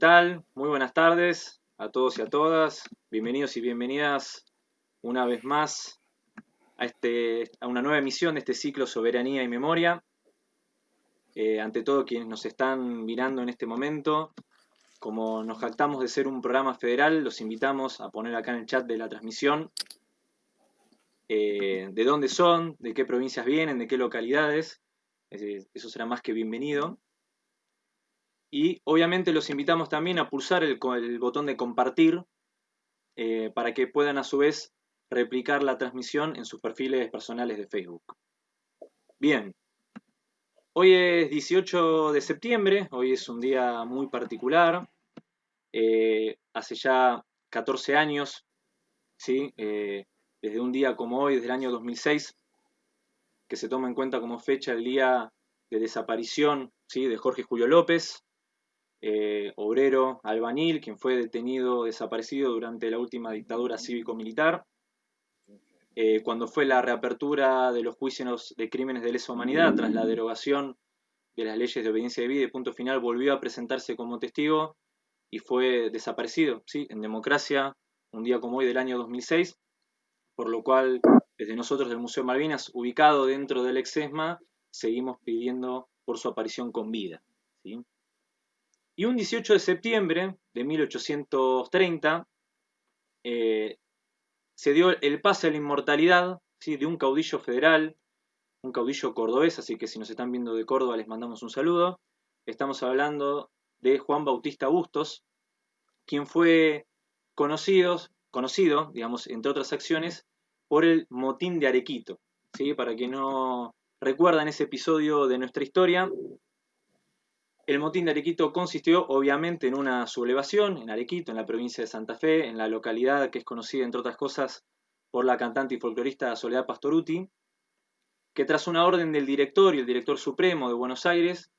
¿Qué tal? Muy buenas tardes a todos y a todas. Bienvenidos y bienvenidas una vez más a, este, a una nueva emisión de este ciclo Soberanía y Memoria. Eh, ante todo quienes nos están mirando en este momento, como nos jactamos de ser un programa federal, los invitamos a poner acá en el chat de la transmisión eh, de dónde son, de qué provincias vienen, de qué localidades. eso será más que bienvenido. Y obviamente los invitamos también a pulsar el, botón de compartir eh, para que puedan a su vez replicar la transmisión en sus perfiles personales de Facebook. Bien, hoy es 18 de septiembre, hoy es un día muy particular. Eh, hace ya 14 años, ¿sí? desde un día como hoy, desde el año 2006, que se toma en cuenta como fecha el día de desaparición ¿sí? de Jorge Julio López, eh, obrero albanil, quien fue detenido, desaparecido durante la última dictadura cívico-militar. Eh, cuando fue la reapertura de los juicios de crímenes de lesa humanidad tras la derogación de las leyes de obediencia de vida y punto final, volvió a presentarse como testigo y fue desaparecido, ¿sí? en democracia, un día como hoy del año 2006 por lo cual desde nosotros del Museo Malvinas, ubicado dentro del Exesma, seguimos pidiendo por su aparición con vida. Y un 18 de septiembre de 1830 eh, se dio el pase a la inmortalidad de un caudillo federal, un caudillo cordobés, así que si nos están viendo de Córdoba les mandamos un saludo. Estamos hablando de Juan Bautista Bustos, quien fue conocido, conocido, digamos, entre otras acciones, por el motín de Arequito. ¿sí? Para quien no recuerdan ese episodio de nuestra historia, el motín de Arequito consistió obviamente en una sublevación en Arequito, en la provincia de Santa Fe, en la localidad que es conocida entre otras cosas por la cantante y folclorista Soledad Pastoruti, que tras una orden del director y el director supremo de Buenos Aires,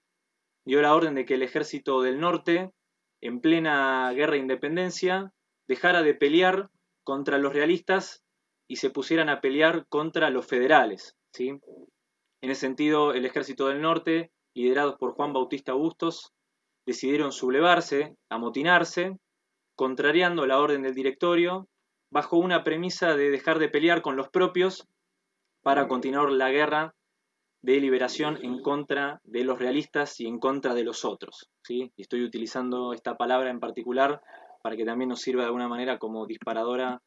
dio la orden de que el ejército del norte, en plena guerra de independencia, dejara de pelear contra los realistas y se pusieran a pelear contra los federales. ¿sí? En ese sentido, el ejército del norte, liderados por Juan Bautista Bustos, decidieron sublevarse, amotinarse, contrariando la orden del directorio, bajo una premisa de dejar de pelear con los propios para continuar la guerra de liberación en contra de los realistas y en contra de los otros. ¿sí? Estoy utilizando esta palabra en particular para que también nos sirva de alguna manera como disparadora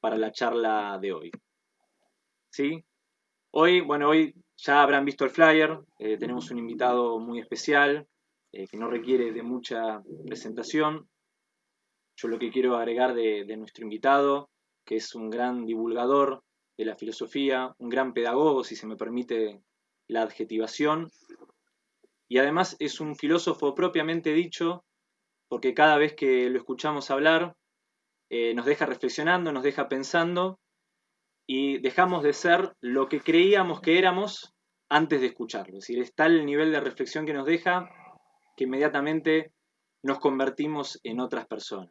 para la charla de hoy. ¿Sí? Hoy, bueno, hoy ya habrán visto el flyer, eh, tenemos un invitado muy especial eh, que no requiere de mucha presentación. Yo lo que quiero agregar de, nuestro invitado, que es un gran divulgador de la filosofía, un gran pedagogo, si se me permite la adjetivación, y además es un filósofo propiamente dicho, porque cada vez que lo escuchamos hablar, eh, nos deja reflexionando, nos deja pensando y dejamos de ser lo que creíamos que éramos antes de escucharlo. Es decir, es tal el nivel de reflexión que nos deja que inmediatamente nos convertimos en otras personas.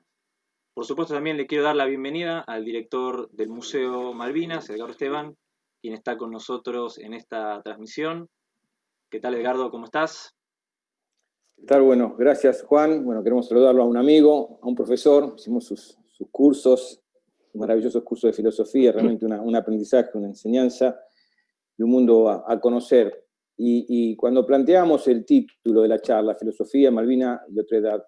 Por supuesto, también le quiero dar la bienvenida al director del Museo Malvinas, Edgardo Esteban, quien está con nosotros en esta transmisión. ¿Qué tal, Edgardo? ¿Cómo estás? ¿Qué tal? Bueno, gracias, Juan. Bueno, queremos saludarlo a un amigo, a un profesor. Hicimos sus cursos, maravillosos cursos de filosofía, realmente un aprendizaje, una enseñanza y un mundo a, conocer. Y, cuando planteamos el título de la charla, Filosofía, Malvina y Otredad,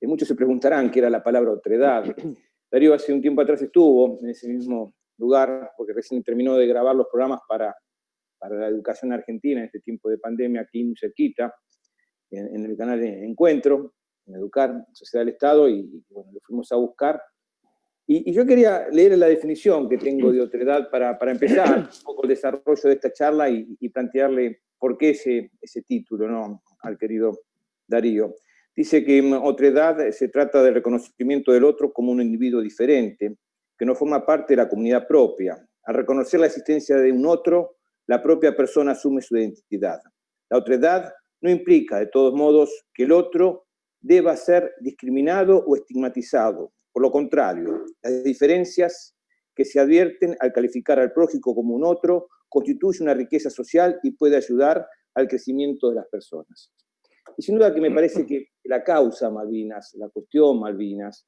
eh, muchos se preguntarán qué era la palabra otredad. Darío hace un tiempo atrás estuvo en ese mismo lugar, porque recién terminó de grabar los programas para, para la educación argentina en este tiempo de pandemia, aquí muy cerquita, en, el canal de Encuentro, en Educar, Sociedad del Estado, y, bueno, lo fuimos a buscar y, yo quería leer la definición que tengo de otredad para, para empezar un poco el desarrollo de esta charla y, plantearle por qué ese, ese título ¿no? al querido Darío. Dice que otredad se trata del reconocimiento del otro como un individuo diferente, que no forma parte de la comunidad propia. Al reconocer la existencia de un otro, la propia persona asume su identidad. La otredad no implica, de todos modos, que el otro deba ser discriminado o estigmatizado, por lo contrario, las diferencias que se advierten al calificar al prójimo como un otro constituye una riqueza social y puede ayudar al crecimiento de las personas. Y sin duda que me parece que la causa Malvinas, la cuestión Malvinas,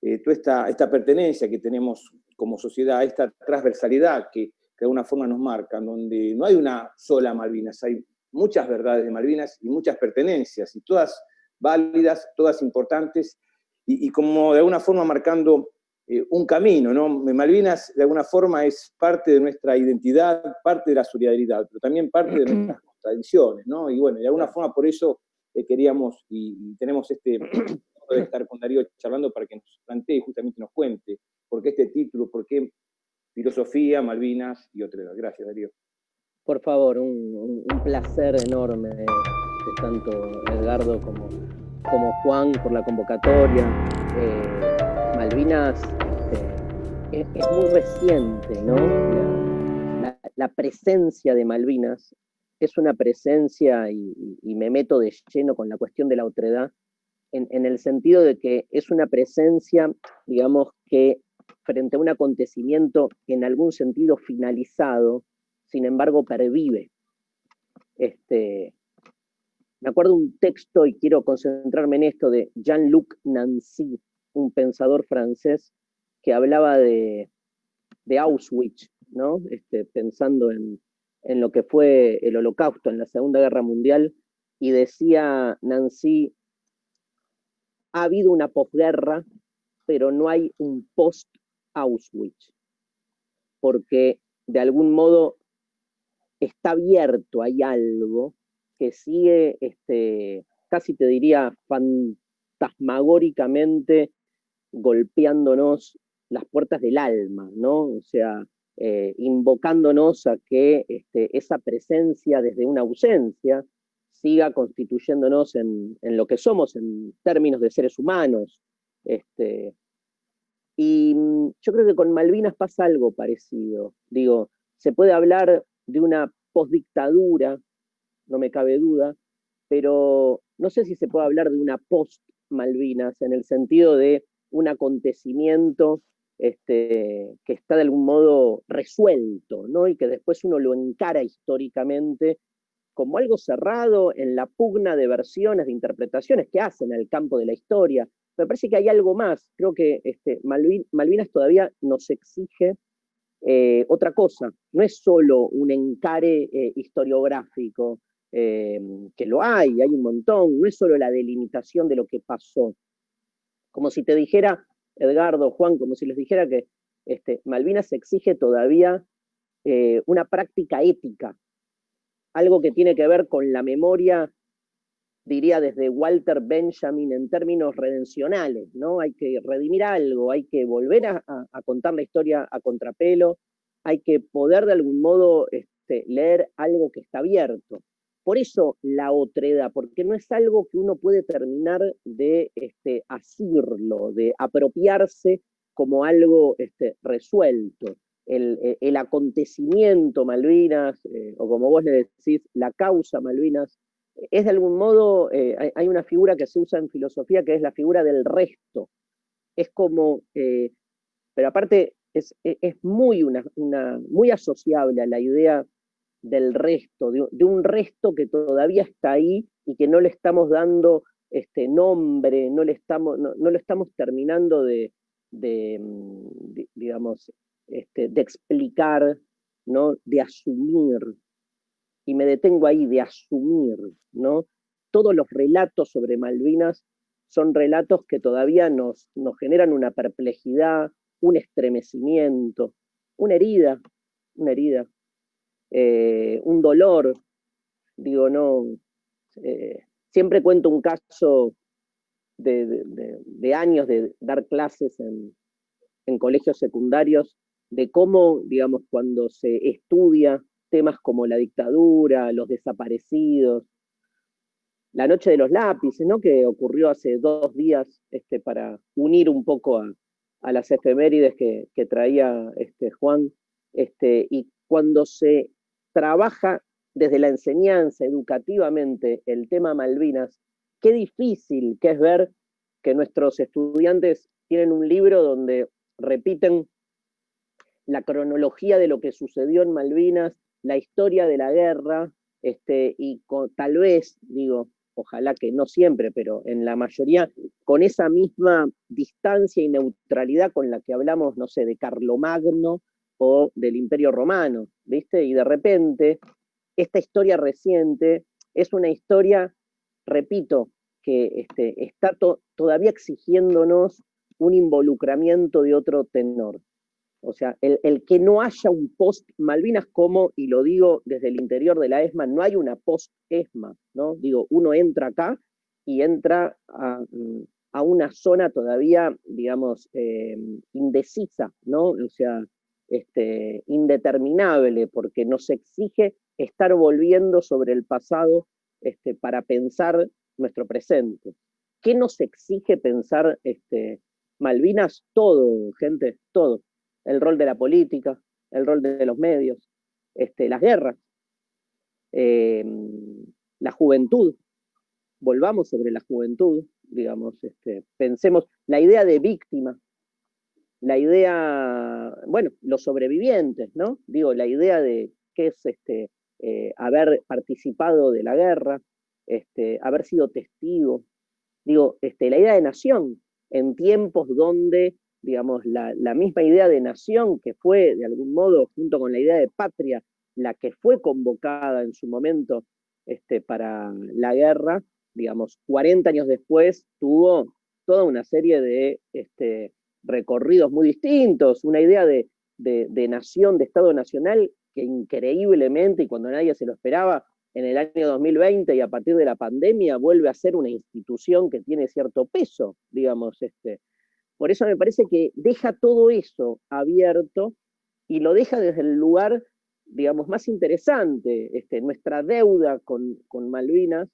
eh, toda esta, esta pertenencia que tenemos como sociedad, esta transversalidad que, que de alguna forma nos marca, donde no hay una sola Malvinas, hay muchas verdades de Malvinas y muchas pertenencias, y todas válidas, todas importantes, y, como de alguna forma marcando eh, un camino, ¿no? Malvinas de alguna forma es parte de nuestra identidad, parte de la solidaridad, pero también parte de nuestras tradiciones, ¿no? Y bueno, de alguna forma por eso eh, queríamos y, tenemos este de estar con Darío charlando para que nos plantee, justamente nos cuente por qué este título, por qué filosofía, Malvinas y otras. Gracias, Darío. Por favor, un, placer enorme de, tanto Edgardo como, como Juan por la convocatoria. Eh, Malvinas este, es, muy reciente, ¿no? La, presencia de Malvinas es una presencia, y, me meto de lleno con la cuestión de la otredad, en, en el sentido de que es una presencia, digamos, que frente a un acontecimiento en algún sentido finalizado, sin embargo pervive. Este, me acuerdo un texto, y quiero concentrarme en esto, de Jean-Luc Nancy, un pensador francés, que hablaba de, Auschwitz, ¿no? Este, pensando en, en lo que fue el holocausto en la Segunda Guerra Mundial, y decía Nancy, ha habido una posguerra, pero no hay un post-Auschwitz, porque de algún modo está abierto, hay algo que sigue, este, casi te diría, fantasmagóricamente golpeándonos las puertas del alma, ¿no? O sea, eh, invocándonos a que este, esa presencia desde una ausencia siga constituyéndonos en, lo que somos en términos de seres humanos. Este, y mm, yo creo que con Malvinas pasa algo parecido. Digo, se puede hablar de una postdictadura, no me cabe duda, pero no sé si se puede hablar de una post-Malvinas en el sentido de un acontecimiento este, que está de algún modo resuelto, ¿no? y que después uno lo encara históricamente como algo cerrado en la pugna de versiones, de interpretaciones que hacen el campo de la historia. Me parece que hay algo más. Creo que este, Malvinas todavía nos exige eh, otra cosa. No es solo un encare eh, historiográfico, eh, que lo hay, hay un montón. No es solo la delimitación de lo que pasó. Como si te dijera, Edgardo, Juan, como si les dijera que este, Malvinas exige todavía una práctica ética algo que tiene que ver con la memoria, diría desde Walter Benjamin en términos redencionales, ¿no? Hay que redimir algo, hay que volver a, contar la historia a contrapelo, hay que poder de algún modo este, leer algo que está abierto. Por eso la otreda, porque no es algo que uno puede terminar de este, asirlo, de apropiarse como algo este, resuelto. Eh, el, acontecimiento Malvinas, eh, o como vos le decís, la causa Malvinas, es de algún modo, eh, hay, una figura que se usa en filosofía que es la figura del resto. Es como, pero aparte es, muy, una, muy asociable a la idea del resto, de, un resto que todavía está ahí y que no le estamos dando este nombre, no, le estamos, no, lo estamos terminando de, de mm, digamos, este, de explicar, ¿no? de asumir, y me detengo ahí, de asumir, ¿no? Todos los relatos sobre Malvinas son relatos que todavía nos, nos generan una perplejidad, un estremecimiento, una herida, una herida, eh, un dolor. Digo, no, eh, siempre cuento un caso de, años de dar clases en, en colegios secundarios de cómo, digamos, cuando se estudia temas como la dictadura, los desaparecidos, la noche de los lápices, ¿no? que ocurrió hace dos días este, para unir un poco a, las efemérides que, traía este, Juan, este, y cuando se trabaja desde la enseñanza educativamente el tema Malvinas, qué difícil que es ver que nuestros estudiantes tienen un libro donde repiten la cronología de lo que sucedió en Malvinas, la historia de la guerra, este, y tal vez, digo, ojalá que no siempre, pero en la mayoría, con esa misma distancia y neutralidad con la que hablamos, no sé, de Carlomagno o del Imperio Romano, ¿viste? Y de repente, esta historia reciente es una historia, repito, que este, está todavía exigiéndonos un involucramiento de otro tenor. O sea, el, que no haya un post Malvinas como, y lo digo desde el interior de la ESMA, no hay una post ESMA, ¿no? Digo, uno entra acá y entra a, una zona todavía, digamos, eh, indecisa, ¿no? O sea, este, indeterminable, porque nos exige estar volviendo sobre el pasado este, para pensar nuestro presente. ¿Qué nos exige pensar este, Malvinas? Todo, gente, todo el rol de la política, el rol de los medios, este, las guerras, em, la juventud, volvamos sobre la juventud, digamos, este, pensemos la idea de víctima, la idea, bueno, los sobrevivientes, ¿no? Digo, la idea de qué es este, eh, haber participado de la guerra, este, haber sido testigo, digo, este, la idea de nación, en tiempos donde digamos, la, misma idea de nación que fue, de algún modo, junto con la idea de patria, la que fue convocada en su momento este, para la guerra, digamos, 40 años después tuvo toda una serie de este, recorridos muy distintos, una idea de, de, nación, de Estado nacional, que increíblemente, y cuando nadie se lo esperaba, en el año 2020 y a partir de la pandemia vuelve a ser una institución que tiene cierto peso, digamos, este, por eso me parece que deja todo eso abierto y lo deja desde el lugar, digamos, más interesante. Este, nuestra deuda con, Malvinas,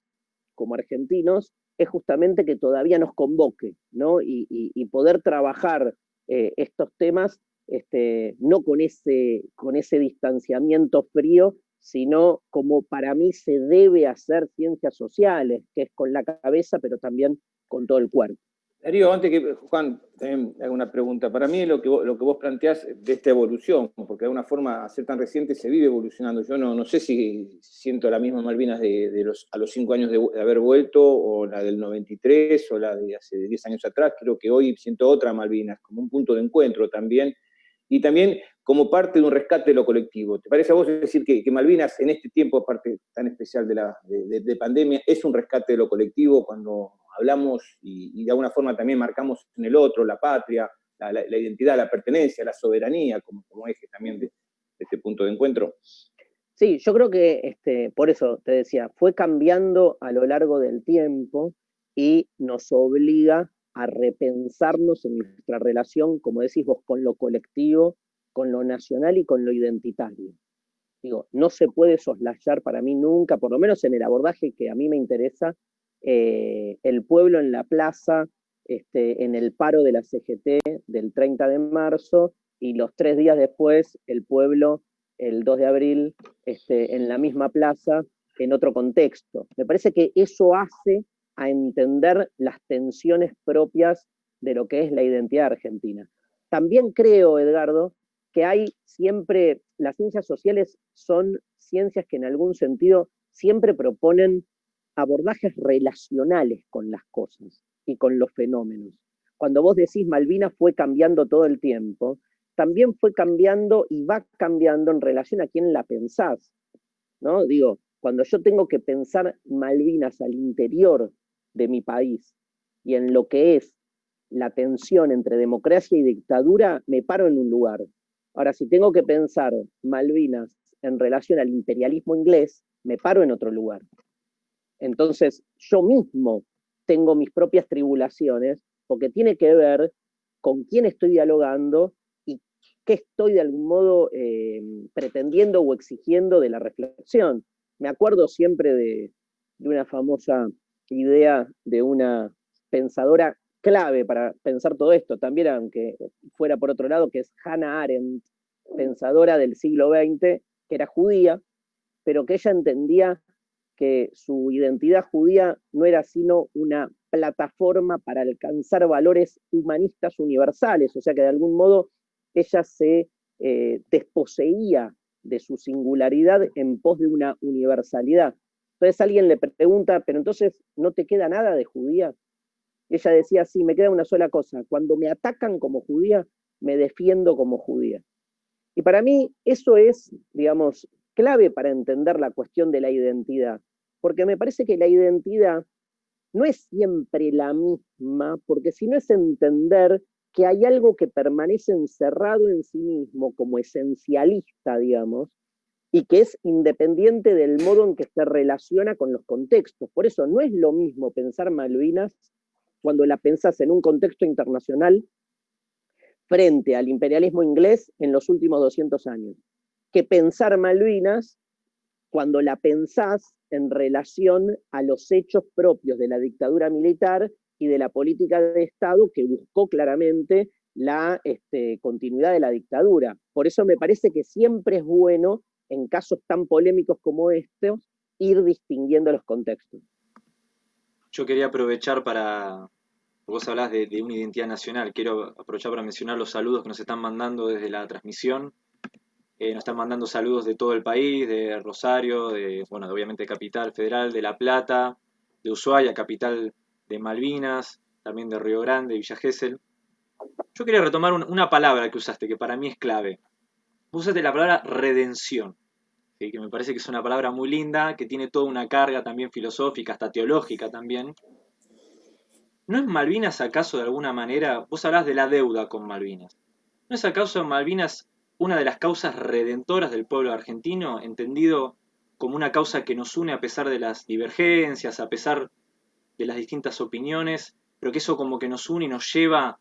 como argentinos, es justamente que todavía nos convoque, ¿no? Y, poder trabajar eh, estos temas este, no con ese, con ese distanciamiento frío, sino como para mí se debe hacer ciencias sociales, que es con la cabeza, pero también con todo el cuerpo. Darío, antes que Juan también haga una pregunta, para mí lo que, vos, lo que vos planteás de esta evolución, porque de alguna forma, a ser tan reciente, se vive evolucionando. Yo no, no sé si siento la misma Malvinas de, los, a los cinco años de, haber vuelto, o la del 93, o la de hace 10 años atrás. Creo que hoy siento otra Malvinas, como un punto de encuentro también, y también como parte de un rescate de lo colectivo. ¿Te parece a vos decir que, Malvinas en este tiempo, parte tan especial de, la, de pandemia, es un rescate de lo colectivo cuando hablamos y, de alguna forma también marcamos en el otro la patria, la, identidad, la pertenencia, la soberanía como, como eje también de, este punto de encuentro. Sí, yo creo que este, por eso te decía, fue cambiando a lo largo del tiempo y nos obliga a repensarnos en nuestra relación, como decís vos, con lo colectivo, con lo nacional y con lo identitario. Digo, no se puede soslayar para mí nunca, por lo menos en el abordaje que a mí me interesa, eh, el pueblo en la plaza, este, en el paro de la CGT del 30 de marzo, y los tres días después el pueblo, el 2 de abril, este, en la misma plaza, en otro contexto. Me parece que eso hace a entender las tensiones propias de lo que es la identidad argentina. También creo, Edgardo, que hay siempre, las ciencias sociales son ciencias que en algún sentido siempre proponen abordajes relacionales con las cosas y con los fenómenos. Cuando vos decís Malvinas fue cambiando todo el tiempo, también fue cambiando y va cambiando en relación a quién la pensás. ¿no? Digo, cuando yo tengo que pensar Malvinas al interior de mi país y en lo que es la tensión entre democracia y dictadura, me paro en un lugar. Ahora, si tengo que pensar Malvinas en relación al imperialismo inglés, me paro en otro lugar. Entonces, yo mismo tengo mis propias tribulaciones porque tiene que ver con quién estoy dialogando y qué estoy de algún modo eh, pretendiendo o exigiendo de la reflexión. Me acuerdo siempre de, una famosa idea de una pensadora clave para pensar todo esto, también aunque fuera por otro lado, que es Hannah Arendt, pensadora del siglo XX, que era judía, pero que ella entendía que su identidad judía no era sino una plataforma para alcanzar valores humanistas universales, o sea que de algún modo ella se eh, desposeía de su singularidad en pos de una universalidad. Entonces alguien le pregunta, pero entonces no te queda nada de judía. Ella decía, sí, me queda una sola cosa, cuando me atacan como judía, me defiendo como judía. Y para mí eso es, digamos, clave para entender la cuestión de la identidad, porque me parece que la identidad no es siempre la misma, porque si no es entender que hay algo que permanece encerrado en sí mismo como esencialista, digamos, y que es independiente del modo en que se relaciona con los contextos. Por eso no es lo mismo pensar Malvinas cuando la pensás en un contexto internacional frente al imperialismo inglés en los últimos 200 años, que pensar Malvinas cuando la pensás en relación a los hechos propios de la dictadura militar y de la política de Estado que buscó claramente la este, continuidad de la dictadura. Por eso me parece que siempre es bueno, en casos tan polémicos como estos, ir distinguiendo los contextos. Yo quería aprovechar para, Vos hablás de, una identidad nacional. Quiero aprovechar para mencionar los saludos que nos están mandando desde la transmisión. Eh, nos están mandando saludos de todo el país, de Rosario, de, bueno, obviamente Capital Federal, de La Plata, de Ushuaia, capital de Malvinas, también de Río Grande, Villa Gesell. Yo quería retomar una palabra que usaste, que para mí es clave. Usaste la palabra redención, que me parece que es una palabra muy linda, que tiene toda una carga también filosófica, hasta teológica también. ¿No es Malvinas acaso de alguna manera, vos hablás de la deuda con Malvinas, ¿no es acaso Malvinas una de las causas redentoras del pueblo argentino, entendido como una causa que nos une a pesar de las divergencias, a pesar de las distintas opiniones, pero que eso como que nos une y nos lleva,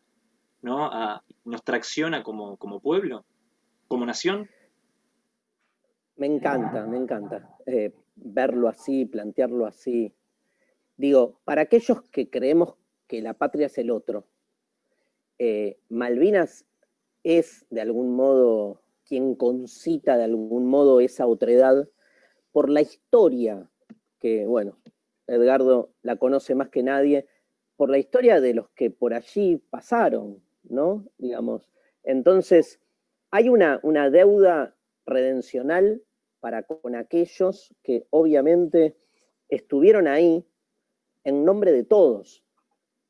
¿no? A, nos tracciona como, como pueblo, como nación? Me encanta, me encanta eh, verlo así, plantearlo así. Digo, para aquellos que creemos que la patria es el otro. Eh, Malvinas es de algún modo quien concita de algún modo esa otredad por la historia, que bueno, Edgardo la conoce más que nadie, por la historia de los que por allí pasaron, ¿no? Digamos. Entonces, hay una, una deuda redencional para con aquellos que obviamente estuvieron ahí en nombre de todos,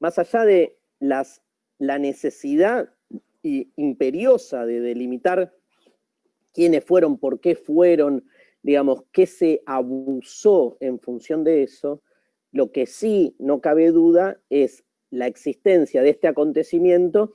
más allá de las, la necesidad imperiosa de delimitar quiénes fueron, por qué fueron, digamos, qué se abusó en función de eso, lo que sí no cabe duda es la existencia de este acontecimiento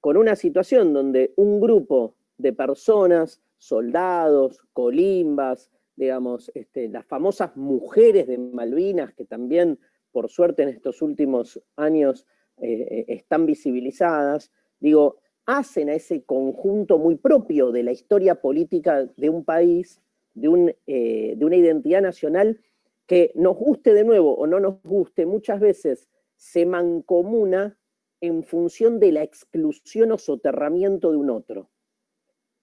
con una situación donde un grupo de personas, soldados, colimbas, digamos, este, las famosas mujeres de Malvinas, que también por suerte en estos últimos años eh, eh, están visibilizadas, digo, hacen a ese conjunto muy propio de la historia política de un país, de, eh, de una identidad nacional que nos guste de nuevo o no nos guste, muchas veces se mancomuna en función de la exclusión o soterramiento de un otro.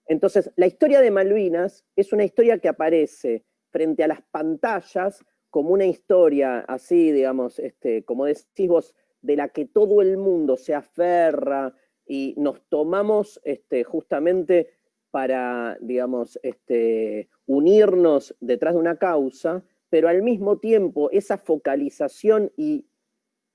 Entonces, la historia de Malvinas es una historia que aparece frente a las pantallas como una historia así, digamos, este, como decís vos, de la que todo el mundo se aferra y nos tomamos este, justamente para, digamos, este, unirnos detrás de una causa, pero al mismo tiempo esa focalización y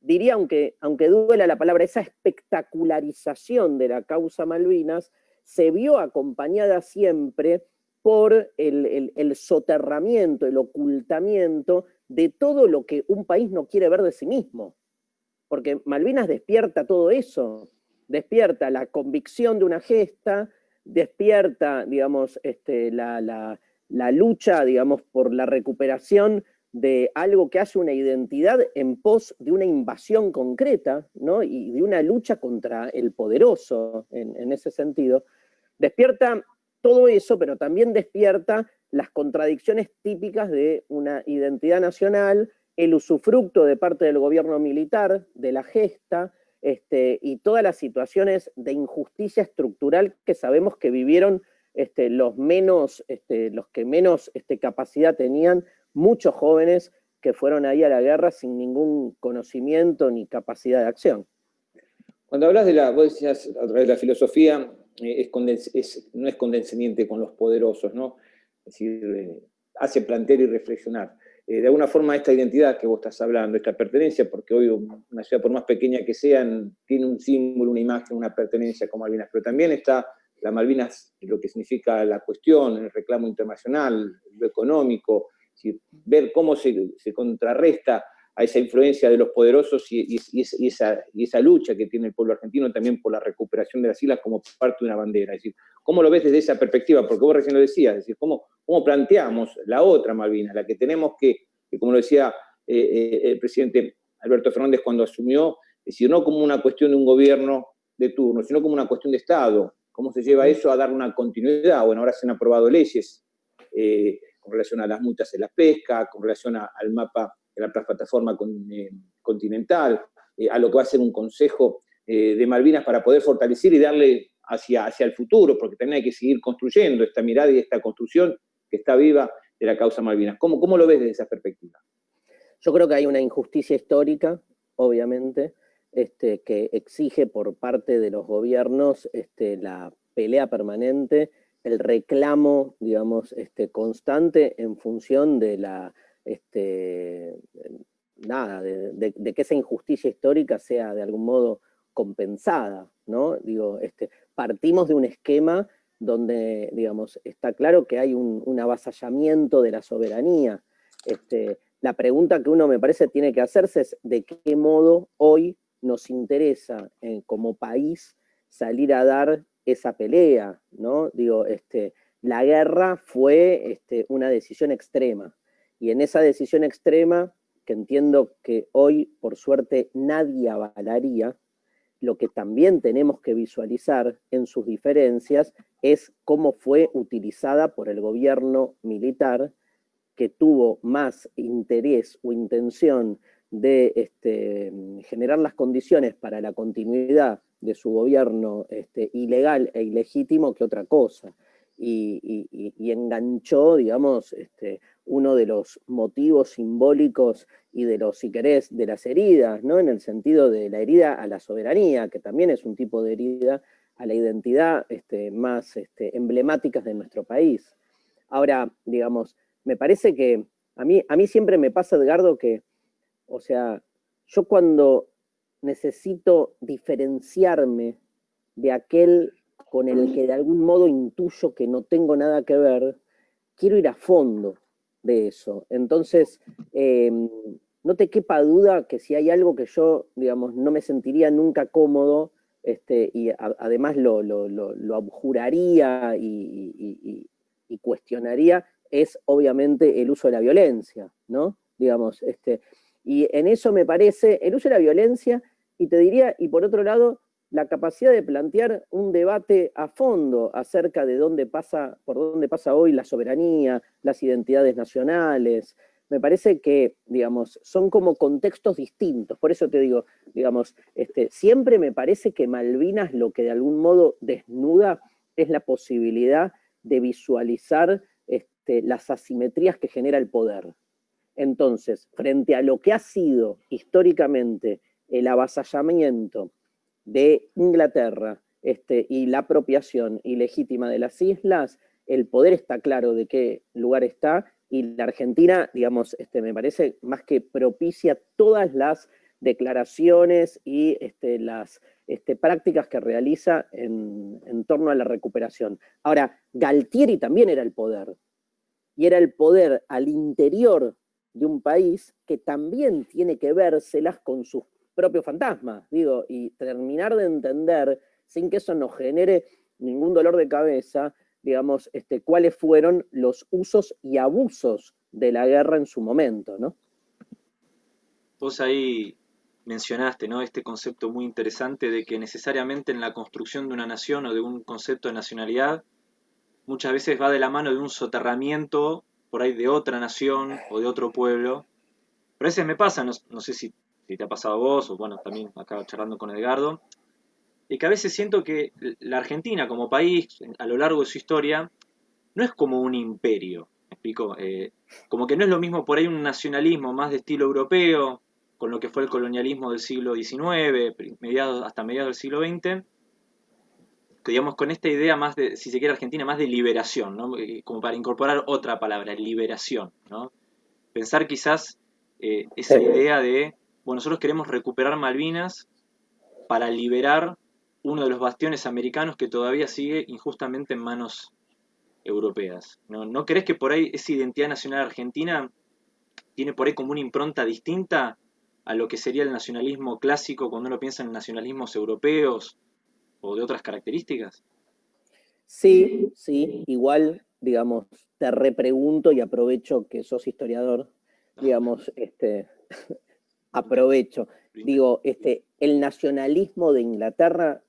diría, aunque, aunque duela la palabra, esa espectacularización de la causa Malvinas, se vio acompañada siempre por el, soterramiento, el ocultamiento de todo lo que un país no quiere ver de sí mismo. Porque Malvinas despierta todo eso, despierta la convicción de una gesta, despierta, digamos, este, la, lucha, digamos, por la recuperación de algo que hace una identidad en pos de una invasión concreta, ¿no? Y de una lucha contra el poderoso, en ese sentido. Despierta todo eso, pero también despierta las contradicciones típicas de una identidad nacional, el usufructo de parte del gobierno militar, de la gesta, este, y todas las situaciones de injusticia estructural que sabemos que vivieron este, los, menos, este, los que menos capacidad tenían, muchos jóvenes que fueron ahí a la guerra sin ningún conocimiento ni capacidad de acción. Cuando hablas de la, vos decías a través de la filosofía, eh, no es condescendiente con los poderosos, ¿no? Eh, hace plantear y reflexionar. de alguna forma esta identidad que vos estás hablando, esta pertenencia, porque hoy una ciudad por más pequeña que sea, tiene un símbolo, una imagen, una pertenencia como Malvinas, pero también está la Malvinas, lo que significa la cuestión, el reclamo internacional, lo económico, ver cómo se, se contrarresta a esa influencia de los poderosos y, esa, esa, lucha que tiene el pueblo argentino también por la recuperación de las islas como parte de una bandera. Es decir, ¿cómo lo ves desde esa perspectiva? Porque vos recién lo decías, es decir, ¿cómo, cómo planteamos la otra Malvinas, la que tenemos que, como lo decía eh, eh, el presidente Alberto Fernández cuando asumió, es decir, no como una cuestión de un gobierno de turno, sino como una cuestión de Estado. ¿Cómo se lleva eso a dar una continuidad? Bueno, ahora se han aprobado leyes eh, con relación a las multas en la pesca, con relación al mapa la plataforma eh, continental, eh, a lo que va a ser un consejo eh, de Malvinas para poder fortalecer y darle hacia, hacia el futuro, porque también hay que seguir construyendo esta mirada y esta construcción que está viva de la causa Malvinas. ¿Cómo, cómo lo ves desde esa perspectiva? Yo creo que hay una injusticia histórica, obviamente, este, que exige por parte de los gobiernos este, la pelea permanente, el reclamo, digamos, este, constante en función de la este, nada, de, que esa injusticia histórica sea de algún modo compensada, ¿no? Digo, este, partimos de un esquema donde, digamos, está claro que hay un, avasallamiento de la soberanía. Este, la pregunta que uno me parece tiene que hacerse es de qué modo hoy nos interesa eh, como país salir a dar esa pelea, ¿no? Digo, este, la guerra fue este, una decisión extrema, y en esa decisión extrema, que entiendo que hoy, por suerte, nadie avalaría, lo que también tenemos que visualizar en sus diferencias es cómo fue utilizada por el gobierno militar que tuvo más interés o intención de este, generar las condiciones para la continuidad de su gobierno este, ilegal e ilegítimo que otra cosa. Y, enganchó, digamos, este, uno de los motivos simbólicos y de los, si querés, de las heridas, ¿no? En el sentido de la herida a la soberanía, que también es un tipo de herida a la identidad este, más este, emblemáticas de nuestro país. Ahora, digamos, me parece que a mí, a mí siempre me pasa, Edgardo, que, o sea, yo cuando necesito diferenciarme de aquel con el que de algún modo intuyo que no tengo nada que ver, quiero ir a fondo, de eso. Entonces, em, no te quepa duda que si hay algo que yo, digamos, no me sentiría nunca cómodo, este, y además lo, lo, abjuraría y, cuestionaría, es obviamente el uso de la violencia, ¿no? Digamos, este, y en eso me parece, el uso de la violencia, y te diría, y por otro lado, la capacidad de plantear un debate a fondo acerca de dónde pasa, por dónde pasa hoy la soberanía, las identidades nacionales. Me parece que, digamos, son como contextos distintos. Por eso te digo, digamos, este, siempre me parece que Malvinas lo que de algún modo desnuda es la posibilidad de visualizar este, las asimetrías que genera el poder. Entonces, frente a lo que ha sido históricamente el avasallamiento de Inglaterra este, y la apropiación ilegítima de las islas, el poder está claro de qué lugar está, y la Argentina, digamos, este, me parece más que propicia todas las declaraciones y este, las este, prácticas que realiza en, en, torno a la recuperación. Ahora, Galtieri también era el poder, y era el poder al interior de un país que también tiene que vérselas con sus propio fantasma, digo, y terminar de entender, sin que eso nos genere ningún dolor de cabeza, digamos, este, cuáles fueron los usos y abusos de la guerra en su momento, ¿no? Vos ahí mencionaste, ¿no? Este concepto muy interesante de que necesariamente en la construcción de una nación o de un concepto de nacionalidad, muchas veces va de la mano de un soterramiento por ahí de otra nación o de otro pueblo. Pero a veces me pasa, no sé si si te ha pasado a vos, o bueno, también acá charlando con Edgardo, y que a veces siento que la Argentina como país, a lo largo de su historia, no es como un imperio, ¿me explico? Eh, como que no es lo mismo por ahí un nacionalismo más de estilo europeo, con lo que fue el colonialismo del siglo XIX, mediados, hasta mediados del siglo XX, que digamos con esta idea más de, si se quiere Argentina, más de liberación, ¿no? Eh, como para incorporar otra palabra, liberación, ¿no? Pensar quizás eh, esa idea de, bueno, nosotros queremos recuperar Malvinas para liberar uno de los bastiones americanos que todavía sigue injustamente en manos europeas. ¿No, ¿No crees que por ahí esa identidad nacional argentina tiene por ahí como una impronta distinta a lo que sería el nacionalismo clásico cuando uno piensa en nacionalismos europeos o de otras características? Sí, sí, igual, digamos, te repregunto y aprovecho que sos historiador, digamos, este, aprovecho. Digo, este, el nacionalismo de Inglaterra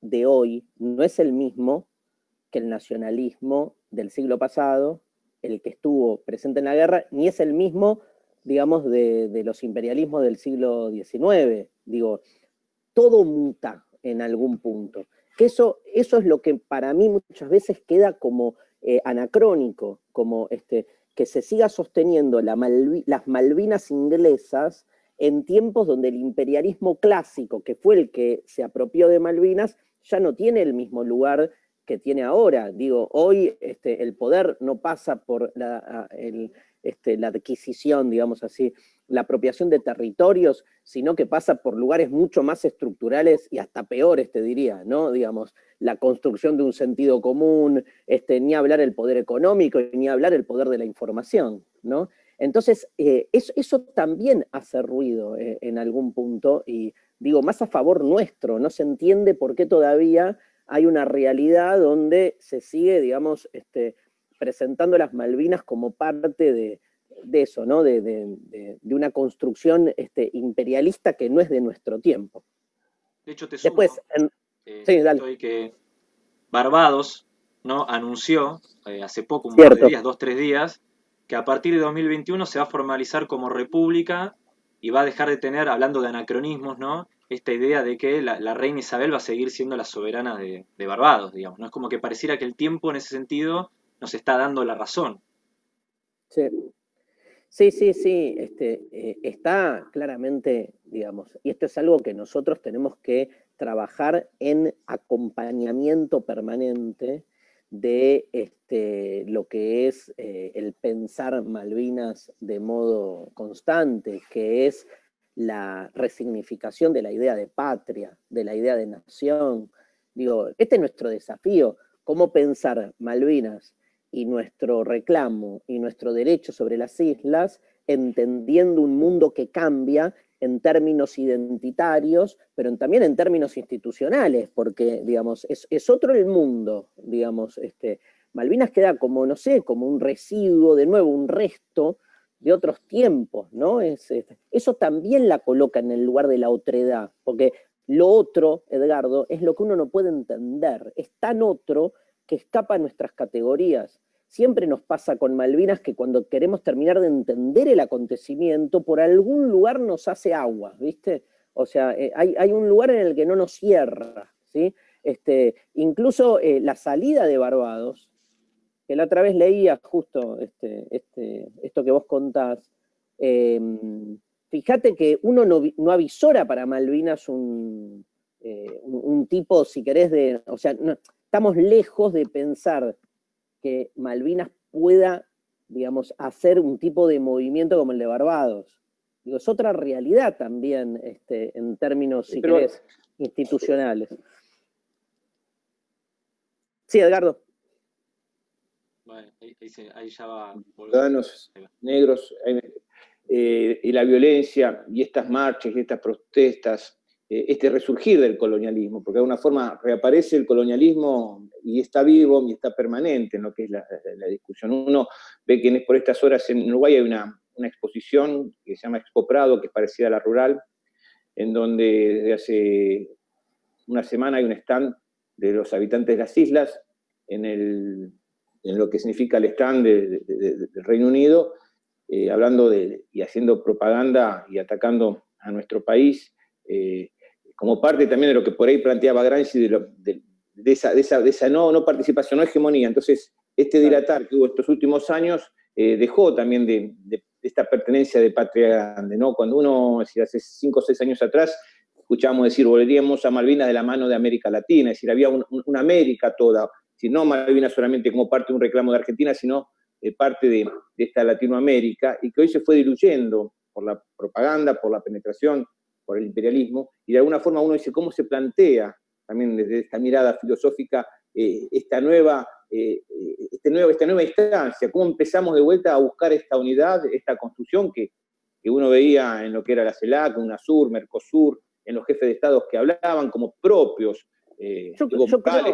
de hoy no es el mismo que el nacionalismo del siglo pasado, el que estuvo presente en la guerra, ni es el mismo, digamos, de, los imperialismos del siglo XIX. Digo, todo muta en algún punto. Que eso, eso es lo que para mí muchas veces queda como eh, anacrónico, como este, que se siga sosteniendo las Malvinas inglesas en tiempos donde el imperialismo clásico, que fue el que se apropió de Malvinas, ya no tiene el mismo lugar que tiene ahora. Digo, hoy este, el poder no pasa por la, este, la adquisición, digamos así, la apropiación de territorios, sino que pasa por lugares mucho más estructurales y hasta peores, te diría, ¿no? Digamos, la construcción de un sentido común, este, ni hablar el poder económico, ni hablar el poder de la información, ¿no? Entonces, eh, eso, también hace ruido eh, en algún punto, y digo, más a favor nuestro, no se entiende por qué todavía hay una realidad donde se sigue, digamos, este, presentando las Malvinas como parte de, eso, ¿no? De, una construcción este, imperialista que no es de nuestro tiempo. De hecho, te sumo, Después, eh, que Barbados ¿no? anunció hace poco, un par de días, dos, tres días, que a partir de 2021 se va a formalizar como república y va a dejar de tener, hablando de anacronismos, ¿no? Esta idea de que la, reina Isabel va a seguir siendo la soberana de, Barbados, digamos. ¿no? Es como que pareciera que el tiempo en ese sentido nos está dando la razón. Sí, sí, sí, sí. Este, eh, está claramente, digamos, y esto es algo que nosotros tenemos que trabajar en acompañamiento permanente de este, lo que es eh, el pensar Malvinas de modo constante, que es la resignificación de la idea de patria, de la idea de nación. Digo, este es nuestro desafío, cómo pensar Malvinas y nuestro reclamo y nuestro derecho sobre las islas, entendiendo un mundo que cambia en términos identitarios, pero también en términos institucionales, porque, digamos, es, otro el mundo, digamos, este, Malvinas queda como, no sé, como un residuo, de nuevo, un resto de otros tiempos, ¿no? Es, eso también la coloca en el lugar de la otredad, porque lo otro, Edgardo, es lo que uno no puede entender, es tan otro que escapa a nuestras categorías. Siempre nos pasa con Malvinas que cuando queremos terminar de entender el acontecimiento, por algún lugar nos hace agua, ¿viste? O sea, eh, hay, un lugar en el que no nos cierra, ¿sí? Este, incluso eh, la salida de Barbados, que la otra vez leía justo este, este, esto que vos contás, em, fíjate que uno no, avisora para Malvinas un, eh, un, tipo, si querés, de, o sea, estamos lejos de pensar que Malvinas pueda, digamos, hacer un tipo de movimiento como el de Barbados. Digo, es otra realidad también este, en términos, si querés, institucionales. Sí, Edgardo. Bueno, ahí, ya va. Ciudadanos negros eh, y la violencia y estas marchas y estas protestas eh, este resurgir del colonialismo, porque de alguna forma reaparece el colonialismo y está vivo y está permanente en lo que es la, discusión. Uno ve que por estas horas en Uruguay hay una, exposición que se llama Expo Prado, que es parecida a la rural, en donde desde hace una semana hay un stand de los habitantes de las islas en, el, en lo que significa el stand del Reino Unido, eh, hablando y haciendo propaganda y atacando a nuestro país, eh, como parte también de lo que por ahí planteaba Gramsci, de, esa, esa, no, no, participación, no hegemonía. Entonces, este dilatar que hubo estos últimos años eh, dejó también de, esta pertenencia de patria grande, ¿no? Cuando uno, si hace cinco o seis años atrás, escuchábamos decir, volveríamos a Malvinas de la mano de América Latina, es decir, había una América toda, si no Malvinas solamente como parte de un reclamo de Argentina, sino eh, parte de, esta Latinoamérica y que hoy se fue diluyendo por la propaganda, por la penetración, por el imperialismo, y de alguna forma uno dice cómo se plantea también desde esta mirada filosófica eh, esta, nueva, este nuevo, esta nueva instancia, cómo empezamos de vuelta a buscar esta unidad, esta construcción que, que uno veía en lo que era la CELAC, UNASUR, Mercosur, en los jefes de Estados que hablaban como propios, eh,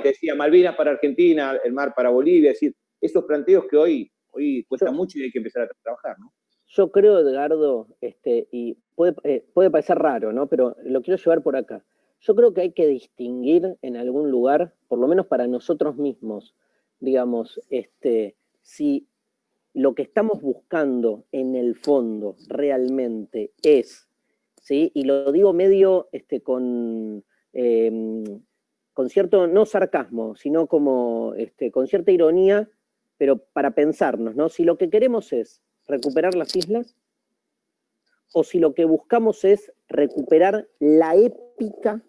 que decía Malvinas para Argentina, el mar para Bolivia, es decir, esos planteos que hoy, hoy cuesta mucho y hay que empezar a trabajar, ¿no? Yo creo, Edgardo, este, y puede, eh, puede parecer raro, ¿no? Pero lo quiero llevar por acá. Yo creo que hay que distinguir en algún lugar, por lo menos para nosotros mismos, digamos, este, si lo que estamos buscando en el fondo realmente es, ¿sí? y lo digo medio este, con, em, con cierto, no sarcasmo, sino como este, con cierta ironía, pero para pensarnos, ¿no? Si lo que queremos es recuperar las islas, o si lo que buscamos es recuperar la épica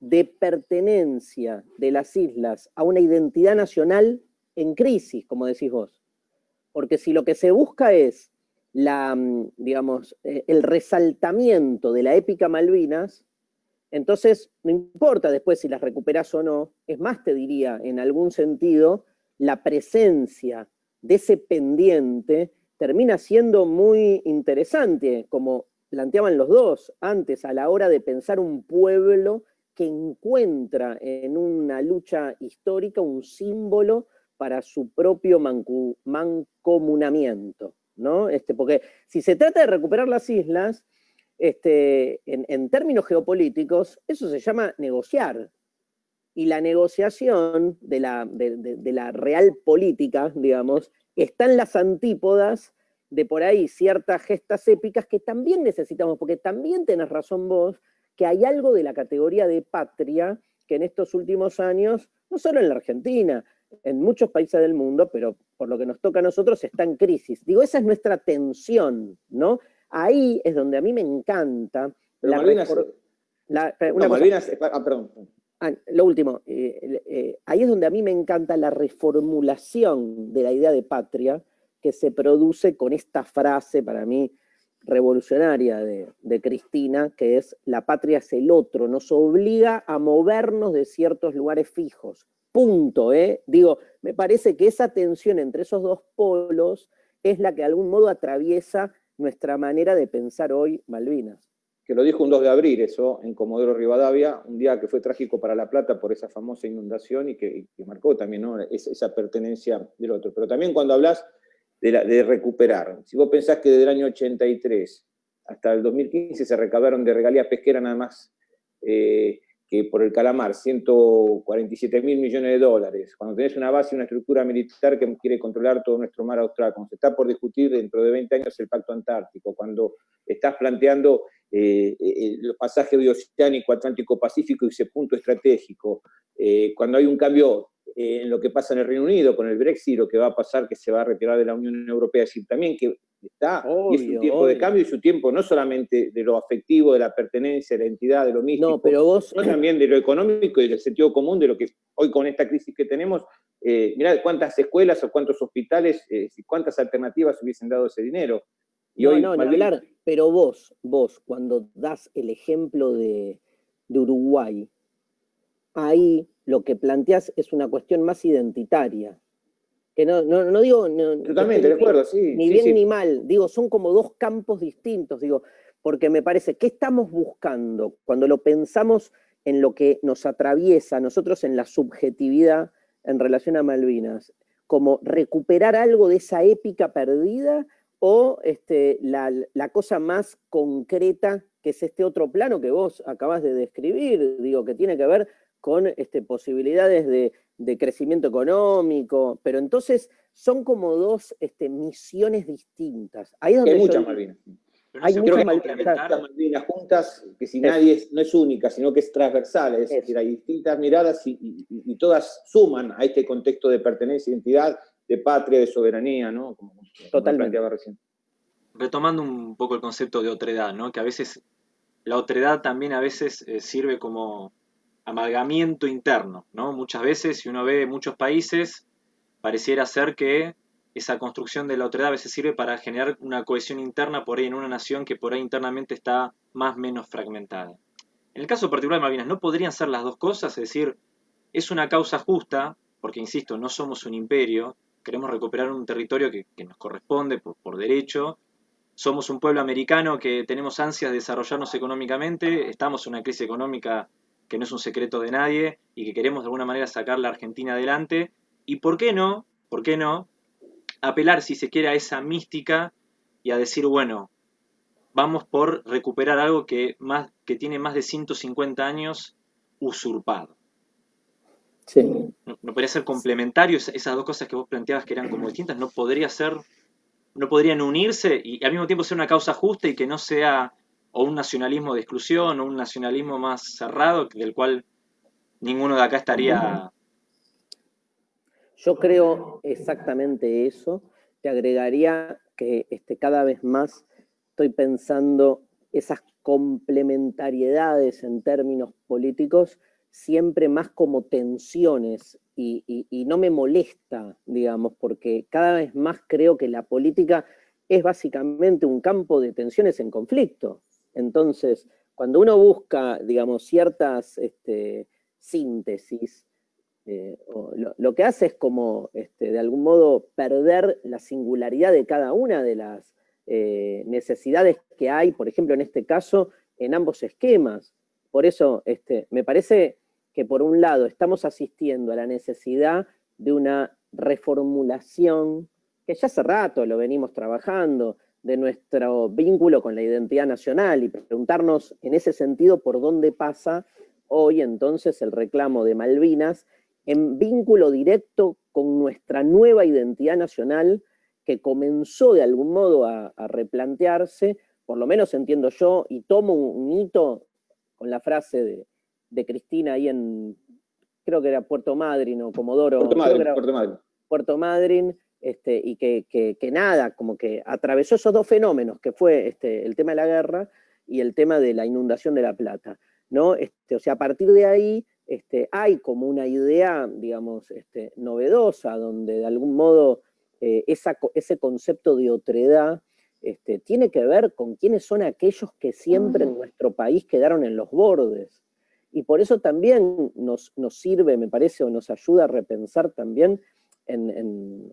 de pertenencia de las islas a una identidad nacional en crisis, como decís vos. Porque si lo que se busca es la, mm, digamos, eh, el resaltamiento de la épica Malvinas, entonces no importa después si las recuperas o no, es más te diría, en algún sentido, la presencia de ese pendiente termina siendo muy interesante, como planteaban los dos antes, a la hora de pensar un pueblo que encuentra en una lucha histórica un símbolo para su propio mancomunamiento, ¿no? Este, porque si se trata de recuperar las islas, este, en, términos geopolíticos, eso se llama negociar. Y la negociación de la, de la real política, digamos, está en las antípodas de por ahí ciertas gestas épicas que también necesitamos, porque también tenés razón vos, que hay algo de la categoría de patria que en estos últimos años, no solo en la Argentina, en muchos países del mundo, pero por lo que nos toca a nosotros está en crisis. Digo, esa es nuestra tensión, ¿no? Ahí es donde a mí me encanta... la Malvinas, la, una Malvinas, ah, perdón. Ah, lo último, eh, eh, ahí es donde a mí me encanta la reformulación de la idea de patria que se produce con esta frase, para mí, revolucionaria de, de, Cristina, que es la patria es el otro, nos obliga a movernos de ciertos lugares fijos, punto, ¿eh? Digo, me parece que esa tensión entre esos dos polos es la que de algún modo atraviesa nuestra manera de pensar hoy Malvinas. Que lo dijo un 2 de abril, eso, en Comodoro Rivadavia, un día que fue trágico para La Plata por esa famosa inundación y que, marcó también esa, pertenencia del otro. Pero también cuando hablas de, de recuperar, si vos pensás que desde el año 83 hasta el 2015 se recabaron de regalías pesqueras nada más eh, que por el calamar, 147 mil millones de dólares, cuando tenés una base y una estructura militar que quiere controlar todo nuestro mar austral, cuando se está por discutir dentro de 20 años el Pacto Antártico, cuando estás planteando eh, el pasaje bioceánico Atlántico-Pacífico y ese punto estratégico, eh, cuando hay un cambio eh, en lo que pasa en el Reino Unido con el Brexit, lo que va a pasar que se va a retirar de la Unión Europea, es decir, también que está, y es un tiempo de cambio y su tiempo no solamente de lo afectivo, de la pertenencia, de la entidad, de lo místico, no, pero vos... sino también de lo económico y del sentido común, de lo que hoy con esta crisis que tenemos, eh, mirá cuántas escuelas o cuántos hospitales eh, cuántas alternativas hubiesen dado ese dinero. Y no, hoy, no, pero vos, vos, cuando das el ejemplo de, de Uruguay, ahí lo que planteas es una cuestión más identitaria, que no, no, digo... Totalmente, de acuerdo, sí. Ni bien ni mal, digo, son como dos campos distintos, digo, porque me parece, ¿qué estamos buscando cuando lo pensamos en lo que nos atraviesa a nosotros en la subjetividad en relación a Malvinas? Como recuperar algo de esa épica perdida o este, la, la cosa más concreta que es este otro plano que vos acabas de describir, digo, que tiene que ver con este, posibilidades de de crecimiento económico, pero entonces son como dos este, misiones distintas. hay muchas Malvinas. Hay muchas Malvinas. juntas, que si nadie es, no es única, sino que es transversal, es, decir, hay distintas miradas y, todas suman a este contexto de pertenencia, identidad, de patria, de soberanía, ¿no? Como, Totalmente. recién. Retomando un poco el concepto de otredad, ¿no? Que a veces la otredad también a veces eh, sirve como amalgamiento interno, ¿no? Muchas veces, si uno ve muchos países, pareciera ser que esa construcción de la otredad a veces sirve para generar una cohesión interna por ahí en una nación que por ahí internamente está más o menos fragmentada. En el caso particular de Malvinas, ¿no podrían ser las dos cosas? Es decir, es una causa justa, porque insisto, no somos un imperio, queremos recuperar un territorio que, nos corresponde por, derecho, somos un pueblo americano que tenemos ansias de desarrollarnos económicamente, estamos en una crisis económica que no es un secreto de nadie y que queremos de alguna manera sacar la Argentina adelante. ¿Y por qué no? ¿Por qué no? Apelar, si se quiere, a esa mística y a decir, bueno, vamos por recuperar algo que, tiene más de 150 años usurpado. Sí. No, podría ser complementario esas dos cosas que vos planteabas que eran como distintas, no podría ser, no podrían unirse y al mismo tiempo ser una causa justa y que no sea o un nacionalismo de exclusión o un nacionalismo más cerrado del cual ninguno de acá estaría... Yo creo exactamente eso. Te agregaría que este, cada vez más estoy pensando esas complementariedades en términos políticos siempre más como tensiones y, no me molesta, digamos, porque cada vez más creo que la política es básicamente un campo de tensiones en conflicto. Entonces, cuando uno busca, digamos, ciertas este, síntesis, eh, lo, que hace es como, este, de algún modo, perder la singularidad de cada una de las eh, necesidades que hay, por ejemplo, en este caso, en ambos esquemas. Por eso, este, me parece que por un lado estamos asistiendo a la necesidad de una reformulación, que ya hace rato lo venimos trabajando, de nuestro vínculo con la identidad nacional y preguntarnos en ese sentido por dónde pasa hoy entonces el reclamo de Malvinas en vínculo directo con nuestra nueva identidad nacional que comenzó de algún modo a, replantearse, por lo menos entiendo yo, y tomo un, hito con la frase de, Cristina ahí en, creo que era Puerto Madryn o Comodoro. Puerto Madryn, Puerto Madryn. Puerto Madryn, este, y que, nada, como que atravesó esos dos fenómenos, que fue este, el tema de la guerra y el tema de la inundación de La Plata. ¿no? Este, o sea, a partir de ahí este, hay como una idea, digamos, este, novedosa, donde de algún modo eh, ese concepto de otredad este, tiene que ver con quiénes son aquellos que siempre en nuestro país quedaron en los bordes. Y por eso también nos, sirve, me parece, o nos ayuda a repensar también en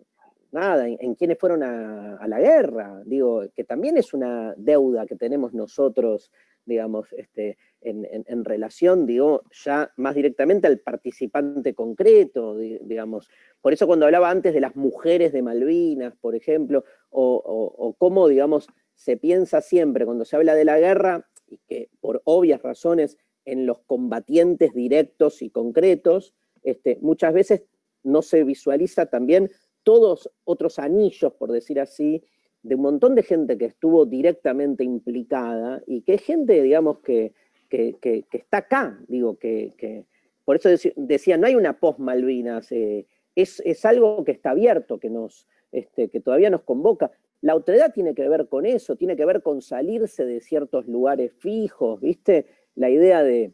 nada, en, quienes fueron a, la guerra, digo, que también es una deuda que tenemos nosotros, digamos, este, en, relación, digo, ya más directamente al participante concreto, digamos. Por eso cuando hablaba antes de las mujeres de Malvinas, por ejemplo, o, cómo, digamos, se piensa siempre cuando se habla de la guerra, y que por obvias razones en los combatientes directos y concretos, este, muchas veces no se visualiza también todos otros anillos, por decir así, de un montón de gente que estuvo directamente implicada y que es gente, digamos, que, está acá, digo, que, por eso decía, no hay una post-Malvinas, eh, es, algo que está abierto, que, nos, este, que todavía nos convoca. La otredad tiene que ver con eso, tiene que ver con salirse de ciertos lugares fijos, ¿viste? La idea de,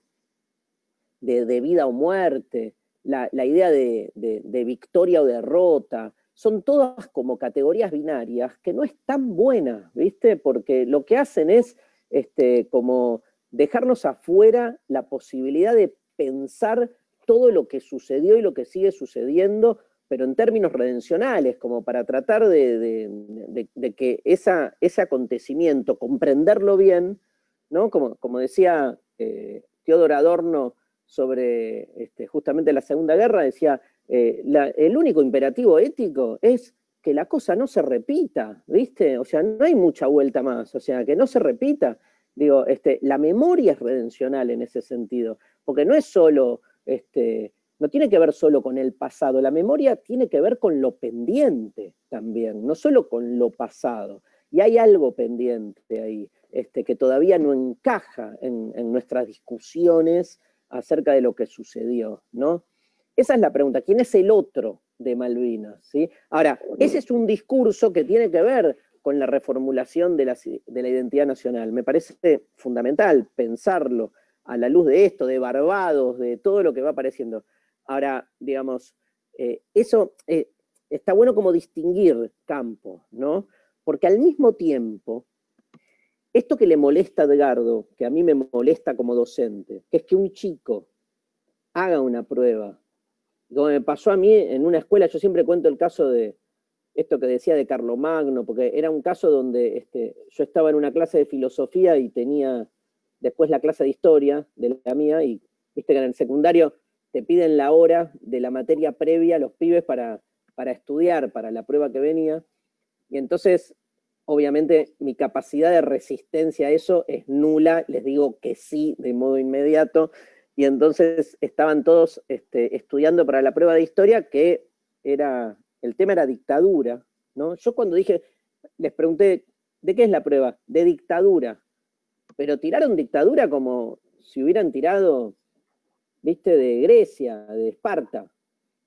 de, vida o muerte, la, idea de, de, victoria o derrota, son todas como categorías binarias que no están buenas, ¿viste? Porque lo que hacen es este, como dejarnos afuera la posibilidad de pensar todo lo que sucedió y lo que sigue sucediendo, pero en términos redencionales, como para tratar de, que esa, ese acontecimiento, comprenderlo bien, ¿no? Como, como decía eh, Teodoro Adorno sobre este, justamente la Segunda Guerra, decía, eh, el único imperativo ético es que la cosa no se repita, ¿viste? O sea, no hay mucha vuelta más, o sea, que no se repita. Digo, este, la memoria es redencional en ese sentido, porque no es solo, este, no tiene que ver solo con el pasado, la memoria tiene que ver con lo pendiente también, no solo con lo pasado. Y hay algo pendiente ahí, este, que todavía no encaja en, nuestras discusiones acerca de lo que sucedió, ¿no? Esa es la pregunta, ¿quién es el otro de Malvinas? ¿sí? Ahora, ese es un discurso que tiene que ver con la reformulación de la, identidad nacional. Me parece fundamental pensarlo a la luz de esto, de Barbados, de todo lo que va apareciendo. Ahora, digamos, eh, eso, eh, está bueno como distinguir campos, ¿no? Porque al mismo tiempo, esto que le molesta a Edgardo, que a mí me molesta como docente, que es que un chico haga una prueba, como me pasó a mí en una escuela, yo siempre cuento el caso de esto que decía de Carlomagno, porque era un caso donde este, yo estaba en una clase de filosofía y tenía después la clase de historia de la mía, y viste que en el secundario te piden la hora de la materia previa a los pibes para, para estudiar, para la prueba que venía, y entonces, obviamente, mi capacidad de resistencia a eso es nula, les digo que sí de modo inmediato, y entonces estaban todos este, estudiando para la prueba de historia, que era, el tema era dictadura, ¿no? Yo cuando dije, les pregunté, ¿de qué es la prueba? De dictadura. Pero tiraron dictadura como si hubieran tirado, viste, de Grecia, de Esparta.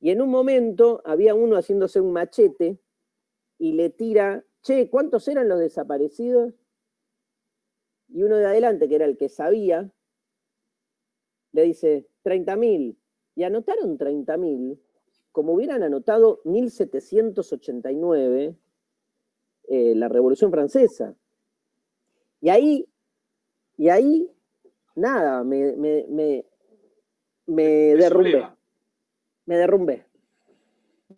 Y en un momento había uno haciéndose un machete y le tira, che, ¿cuántos eran los desaparecidos? Y uno de adelante, que era el que sabía, le dice, 30.000. Y anotaron 30.000, como hubieran anotado 1789, eh, la Revolución Francesa. Y ahí, y ahí nada, me, me, me, me derrumbé. Me derrumbé.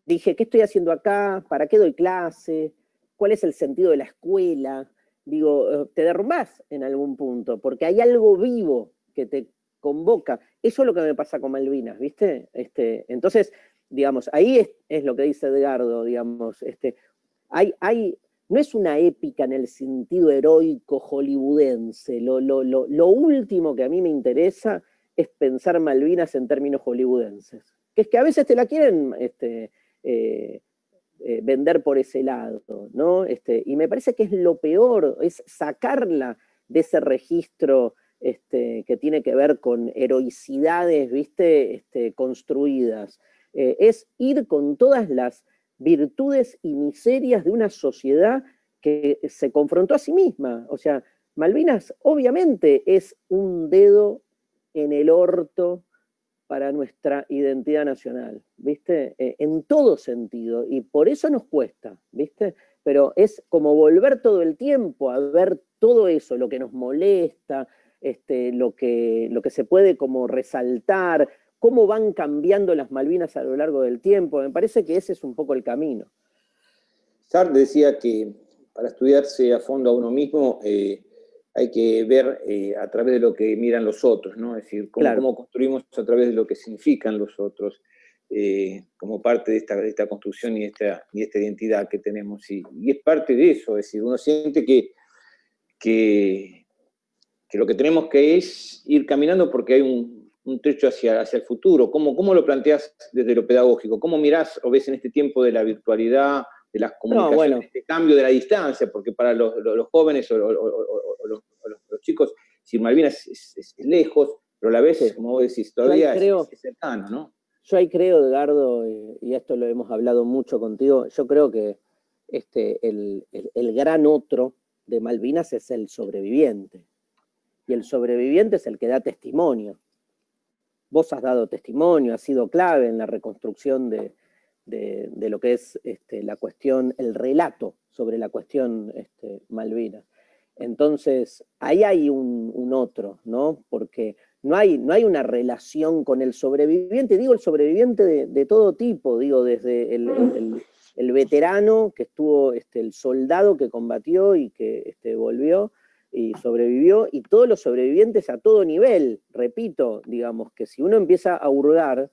Dije, ¿qué estoy haciendo acá? ¿Para qué doy clase? ¿Cuál es el sentido de la escuela? Digo, eh, te derrumbás en algún punto, porque hay algo vivo que te convoca. Eso es lo que me pasa con Malvinas, ¿viste? Este, entonces, digamos, ahí es, lo que dice Edgardo, digamos, este, hay, hay, no es una épica en el sentido heroico hollywoodense, lo, lo, lo, último que a mí me interesa es pensar Malvinas en términos hollywoodenses, que es que a veces te la quieren este, eh, eh, vender por ese lado, ¿no? Este, y me parece que es lo peor, es sacarla de ese registro este, que tiene que ver con heroicidades, ¿viste? Este, construidas. Eh, es ir con todas las virtudes y miserias de una sociedad que se confrontó a sí misma. O sea, Malvinas obviamente es un dedo en el orto para nuestra identidad nacional, ¿viste? Eh, en todo sentido, y por eso nos cuesta, ¿viste? Pero es como volver todo el tiempo a ver todo eso, lo que nos molesta, este, lo, que, lo que se puede como resaltar, cómo van cambiando las Malvinas a lo largo del tiempo. Me parece que ese es un poco el camino. Sartre decía que para estudiarse a fondo a uno mismo eh, hay que ver eh, a través de lo que miran los otros, ¿no? Es decir, cómo, construimos a través de lo que significan los otros, eh, como parte de esta, esta construcción y esta, y esta identidad que tenemos. Y, y, es parte de eso, es decir, uno siente que, que que lo que tenemos que es ir caminando porque hay un, un trecho hacia, hacia el futuro. ¿Cómo, ¿Cómo lo planteas desde lo pedagógico? ¿Cómo mirás o ves en este tiempo de la virtualidad, de las comunicaciones, este cambio de la distancia? Porque para los, jóvenes o, los, chicos, si Malvinas es, lejos, pero a la vez, como vos decís, todavía es, cercano, ¿no? Yo ahí creo, Edgardo, y esto lo hemos hablado mucho contigo, yo creo que este, el, el gran otro de Malvinas es el sobreviviente y el sobreviviente es el que da testimonio. Vos has dado testimonio, has sido clave en la reconstrucción de, lo que es este, la cuestión, el relato sobre la cuestión este, Malvinas. Entonces, ahí hay un, otro, ¿no? Porque no hay, no hay, una relación con el sobreviviente, digo el sobreviviente de, todo tipo, digo desde el, veterano que estuvo, este, el soldado que combatió y que este, volvió, y sobrevivió, y todos los sobrevivientes a todo nivel, repito, digamos que si uno empieza a hurgar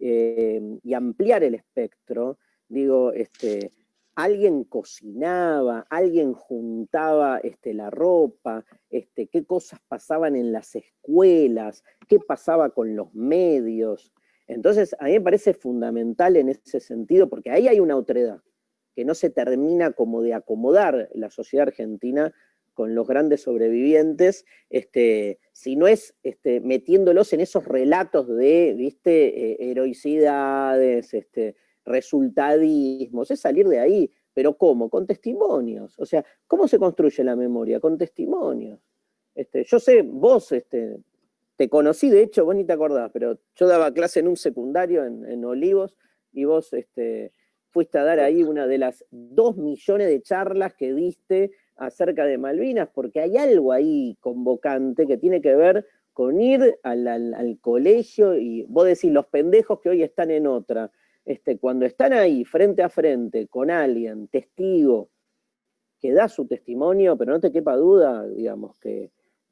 eh, y ampliar el espectro, digo, este, alguien cocinaba, alguien juntaba este, la ropa, este, qué cosas pasaban en las escuelas, qué pasaba con los medios. Entonces, a mí me parece fundamental en ese sentido, porque ahí hay una otredad, que no se termina como de acomodar la sociedad argentina con los grandes sobrevivientes, este, si no es este, metiéndolos en esos relatos de, viste, eh, heroicidades, este, resultadismos, es salir de ahí, pero ¿cómo? Con testimonios, o sea, ¿cómo se construye la memoria? Con testimonios. Este, yo sé, vos este, te conocí, de hecho, vos ni te acordás, pero yo daba clase en un secundario en, Olivos, y vos este, fuiste a dar ahí una de las dos millones de charlas que diste acerca de Malvinas, porque hay algo ahí convocante que tiene que ver con ir al, colegio y vos decís, los pendejos que hoy están en otra, este, cuando están ahí frente a frente con alguien, testigo, que da su testimonio, pero no te quepa duda, digamos, que,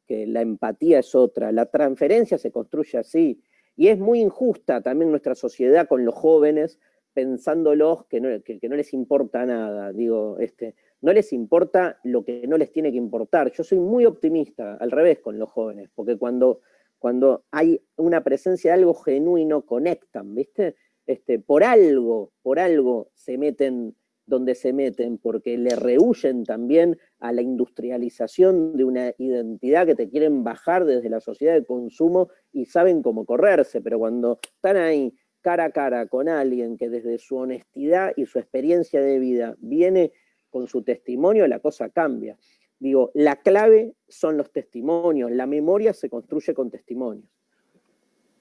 la empatía es otra, la transferencia se construye así, y es muy injusta también nuestra sociedad con los jóvenes, pensándolos que no, que no les importa nada, digo, este, no les importa lo que no les tiene que importar. Yo soy muy optimista, al revés, con los jóvenes, porque cuando, cuando hay una presencia de algo genuino, conectan, ¿viste? Este, por algo, por algo se meten donde se meten, porque le rehuyen también a la industrialización de una identidad que te quieren bajar desde la sociedad de consumo y saben cómo correrse, pero cuando están ahí cara a cara con alguien que desde su honestidad y su experiencia de vida viene con su testimonio, la cosa cambia. Digo, la clave son los testimonios, la memoria se construye con testimonios.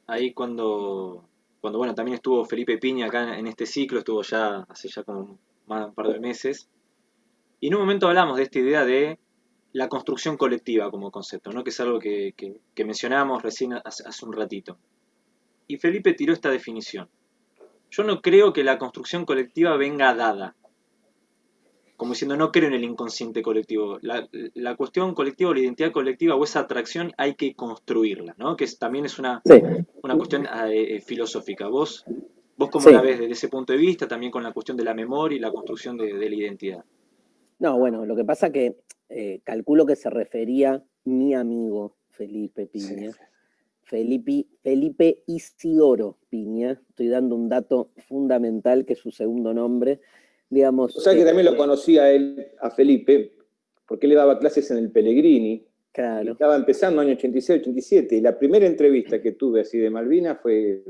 Ahí cuando, cuando bueno, también estuvo Felipe Piña acá en este ciclo, estuvo ya hace ya como más de un par de meses, y en un momento hablamos de esta idea de la construcción colectiva como concepto, ¿no? que es algo que, que, mencionamos recién hace un ratito. Y Felipe tiró esta definición. Yo no creo que la construcción colectiva venga dada, como diciendo, no creo en el inconsciente colectivo. La, cuestión colectiva, la identidad colectiva o esa atracción hay que construirla, ¿no? Que también es una, una cuestión eh, eh, filosófica. ¿Vos, vos cómo la ves desde ese punto de vista, también con la cuestión de la memoria y la construcción de, la identidad? No, bueno, lo que pasa que eh, calculo que se refería mi amigo Felipe Piña. Felipe, Felipe Isidoro Piña, estoy dando un dato fundamental que es su segundo nombre, digamos... O sea que también lo este, conocía a él, a Felipe, porque él le daba clases en el Pellegrini. Claro. Estaba empezando año 86, 87, y la primera entrevista que tuve así de Malvina fue,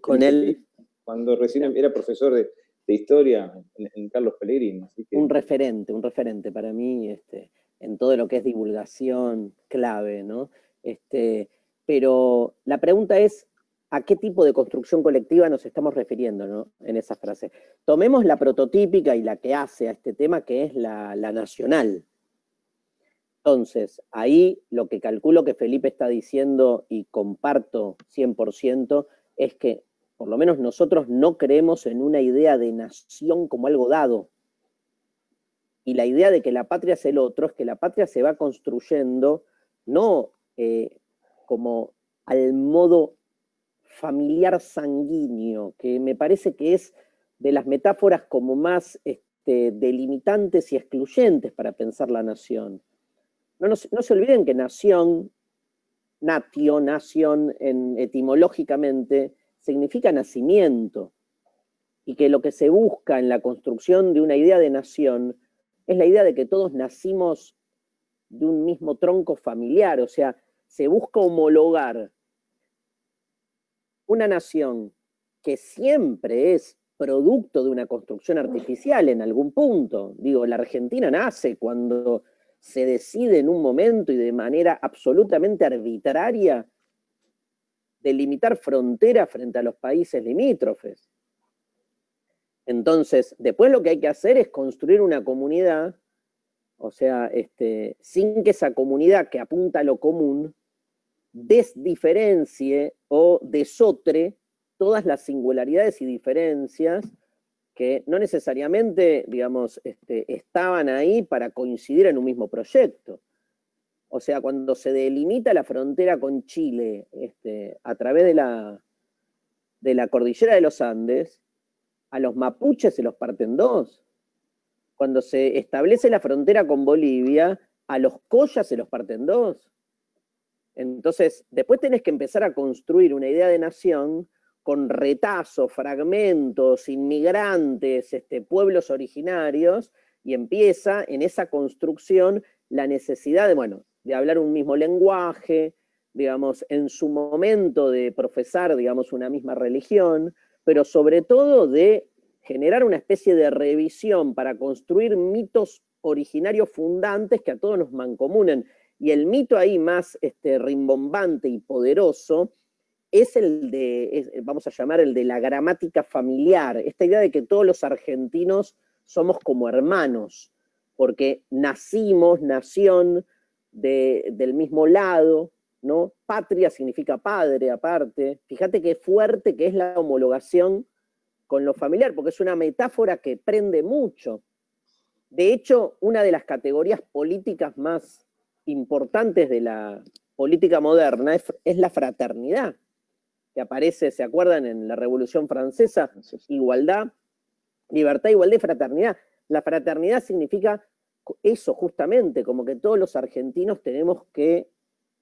con él. Cuando recién era profesor de, historia en, Carlos Pellegrini. Un referente, un referente para mí este, en todo lo que es divulgación clave, ¿no? Este, pero la pregunta es, a qué tipo de construcción colectiva nos estamos refiriendo en esa frase. Tomemos la prototípica y la que hace a este tema, que es la, nacional. Entonces, ahí lo que calculo que Felipe está diciendo y comparto 100% es que por lo menos nosotros no creemos en una idea de nación como algo dado. Y la idea de que la patria es el otro es que la patria se va construyendo no eh, como al modo familiar sanguíneo, que me parece que es de las metáforas como más este, delimitantes y excluyentes para pensar la nación. No, se olviden que nación, natio, nación, en, etimológicamente, significa nacimiento, y que lo que se busca en la construcción de una idea de nación es la idea de que todos nacimos de un mismo tronco familiar, o sea, se busca homologar una nación que siempre es producto de una construcción artificial en algún punto. Digo, la Argentina nace cuando se decide en un momento y de manera absolutamente arbitraria delimitar fronteras frente a los países limítrofes. Entonces, después lo que hay que hacer es construir una comunidad, o sea, este, sin que esa comunidad que apunta a lo común desdiferencie o desotre todas las singularidades y diferencias que no necesariamente, digamos, este, estaban ahí para coincidir en un mismo proyecto. O sea, cuando se delimita la frontera con Chile este, a través de la, de la cordillera de los Andes, a los mapuches se los parten dos. Cuando se establece la frontera con Bolivia, a los collas se los parten dos. Entonces, después tenés que empezar a construir una idea de nación con retazos, fragmentos, inmigrantes, este, pueblos originarios, y empieza en esa construcción la necesidad de, bueno, de hablar un mismo lenguaje, digamos, en su momento de profesar, digamos, una misma religión, pero sobre todo de generar una especie de revisión para construir mitos originarios fundantes que a todos nos mancomunen. Y el mito ahí más este, rimbombante y poderoso es el de, vamos a llamar el de la gramática familiar, esta idea de que todos los argentinos somos como hermanos, porque nacimos, nación del mismo lado, ¿no? Patria significa padre aparte. Fíjate qué fuerte que es la homologación con lo familiar, porque es una metáfora que prende mucho. De hecho, una de las categorías políticas más importantes de la política moderna es, es la fraternidad, que aparece, ¿se acuerdan? En la Revolución Francesa, igualdad, libertad, igualdad y fraternidad. La fraternidad significa eso justamente, como que todos los argentinos tenemos que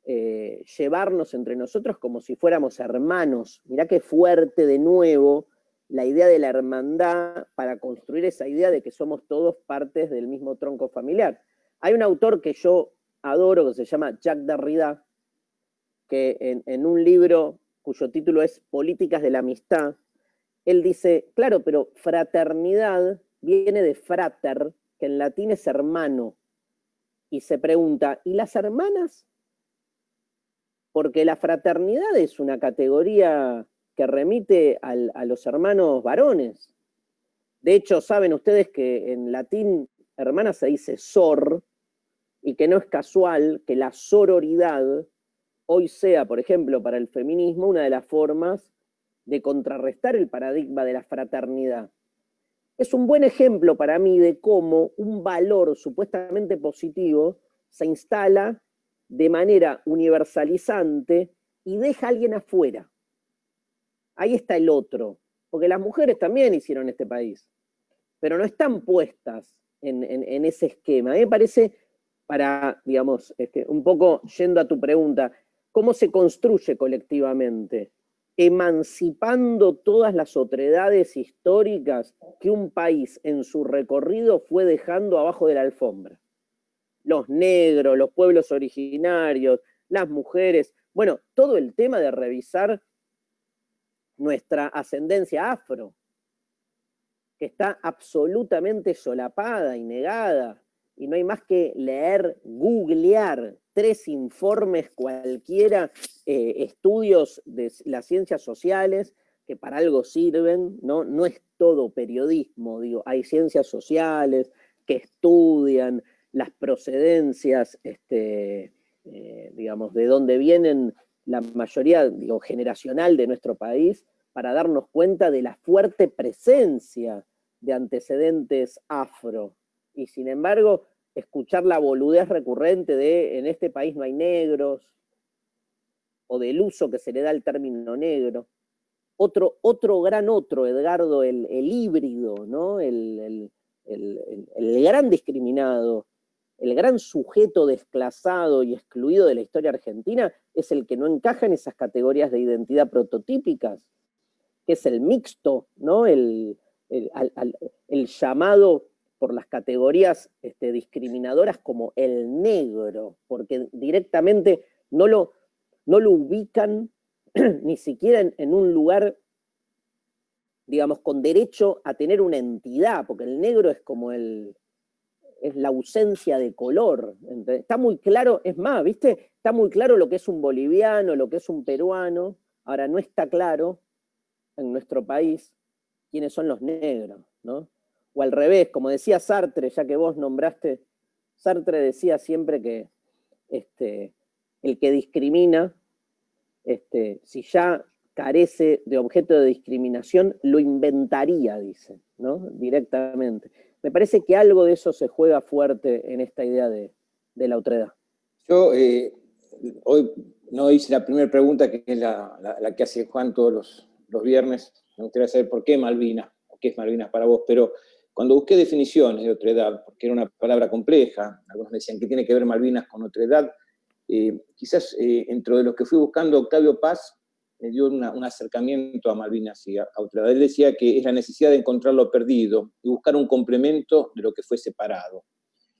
eh, llevarnos entre nosotros como si fuéramos hermanos. Mirá qué fuerte de nuevo la idea de la hermandad para construir esa idea de que somos todos partes del mismo tronco familiar. Hay un autor que yo adoro que se llama Jacques Derrida, que en, en un libro cuyo título es Políticas de la Amistad, él dice, claro, pero fraternidad viene de frater, que en latín es hermano, y se pregunta, ¿y las hermanas? Porque la fraternidad es una categoría que remite a los hermanos varones. De hecho, saben ustedes que en latín hermana se dice sor, y que no es casual que la sororidad hoy sea, por ejemplo, para el feminismo, una de las formas de contrarrestar el paradigma de la fraternidad es un buen ejemplo para mí de cómo un valor supuestamente positivo se instala de manera universalizante y deja a alguien afuera. Ahí está el otro, porque las mujeres también hicieron este país, pero no están puestas en, ese esquema. A mí me parece, para, digamos, este, un poco yendo a tu pregunta, ¿cómo se construye colectivamente? emancipando todas las otredades históricas que un país en su recorrido fue dejando abajo de la alfombra. Los negros, los pueblos originarios, las mujeres, bueno, todo el tema de revisar nuestra ascendencia afro, que está absolutamente solapada y negada, y no hay más que leer, googlear tres informes cualquiera, eh, estudios de las ciencias sociales que para algo sirven, ¿no? No es todo periodismo, digo, hay ciencias sociales que estudian las procedencias, este, eh, digamos, de dónde vienen la mayoría, digo, generacional de nuestro país, para darnos cuenta de la fuerte presencia de antecedentes afro. Y sin embargo, escuchar la boludez recurrente de en este país no hay negros, o del uso que se le da al término negro. Otro, otro gran otro, Edgardo, el, híbrido, ¿no? El, el, gran discriminado, el gran sujeto desclasado y excluido de la historia argentina es el que no encaja en esas categorías de identidad prototípicas, que es el mixto, ¿no? el, el llamado por las categorías este, discriminadoras como el negro, porque directamente no lo, no lo ubican ni siquiera en, un lugar, digamos, con derecho a tener una entidad, porque el negro es como el, es la ausencia de color. Está muy claro, es más, ¿viste? Está muy claro lo que es un boliviano, lo que es un peruano. Ahora, no está claro en nuestro país quiénes son los negros, ¿no? O al revés, como decía Sartre, ya que vos nombraste, Sartre decía siempre que este, el que discrimina, este, si ya carece de objeto de discriminación, lo inventaría, dice, ¿no? Directamente. Me parece que algo de eso se juega fuerte en esta idea de, la otredad. Yo eh, hoy no hice la primera pregunta, que es la, que hace Juan todos los, los, viernes. Me gustaría saber por qué Malvinas, o qué es Malvinas para vos, pero cuando busqué definiciones de otredad, porque era una palabra compleja, algunos decían que tiene que ver Malvinas con otredad, eh, quizás eh, dentro de los que fui buscando, Octavio Paz me dio un acercamiento a Malvinas y a, otredad. Él decía que es la necesidad de encontrar lo perdido y buscar un complemento de lo que fue separado.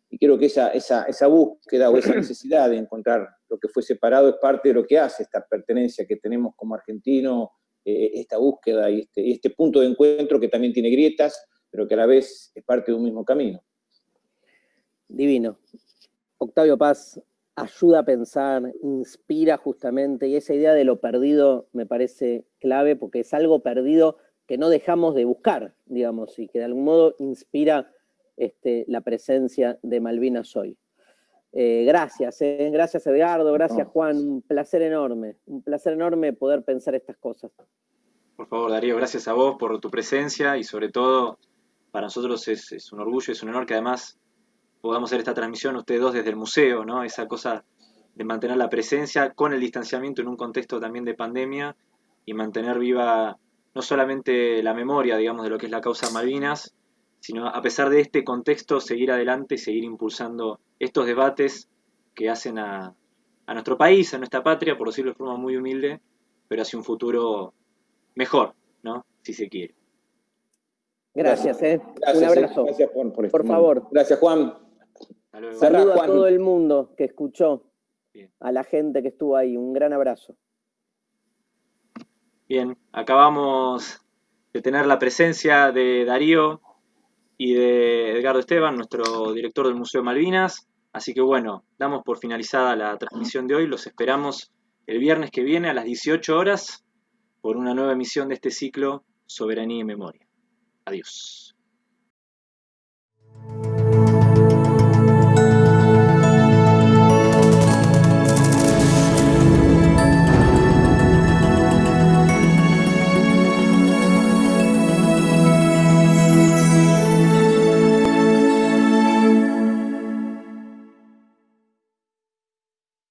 Y creo que esa, esa, esa búsqueda o esa necesidad de encontrar lo que fue separado es parte de lo que hace esta pertenencia que tenemos como argentino, eh, esta búsqueda y este, este punto de encuentro que también tiene grietas, pero que a la vez es parte de un mismo camino. Divino. Octavio Paz ayuda a pensar, inspira justamente, y esa idea de lo perdido me parece clave porque es algo perdido que no dejamos de buscar, digamos, y que de algún modo inspira este, la presencia de Malvinas hoy. Eh, gracias, eh, gracias Edgardo, gracias Juan, un placer enorme, un placer enorme poder pensar estas cosas. Por favor, Darío, gracias a vos por tu presencia y sobre todo para nosotros es, un orgullo, es un honor que además podamos hacer esta transmisión ustedes dos desde el museo, ¿no? Esa cosa de mantener la presencia con el distanciamiento en un contexto también de pandemia y mantener viva no solamente la memoria, digamos, de lo que es la causa Malvinas, sino a pesar de este contexto seguir adelante y seguir impulsando estos debates que hacen a, a nuestro país, a nuestra patria, por decirlo de forma muy humilde, pero hacia un futuro mejor, ¿no? Si se quiere. Gracias, ¿eh? un abrazo. Gracias, Juan, por, por favor. Gracias, Juan. Saludo a todo el mundo que escuchó, a la gente que estuvo ahí. Un gran abrazo. Bien, acabamos de tener la presencia de Darío y de Edgardo Esteban, nuestro director del Museo Malvinas. Así que bueno, damos por finalizada la transmisión de hoy. Los esperamos el viernes que viene a las 18 horas por una nueva emisión de este ciclo Soberanía y Memoria. Adiós.